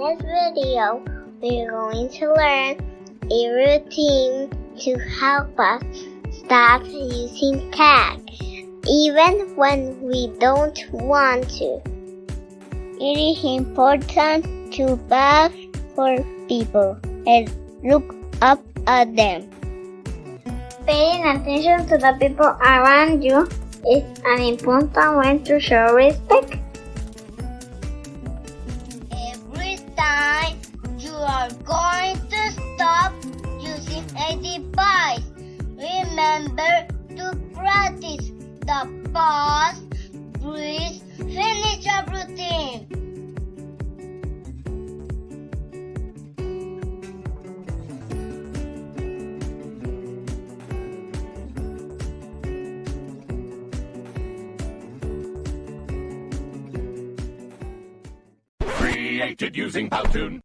this video, we're going to learn a routine to help us stop using tag, even when we don't want to. It is important to bow for people and look up at them. Paying attention to the people around you is an important way to show respect. Device, remember to practice the pause, breathe, finish your routine. Created using Powtoon.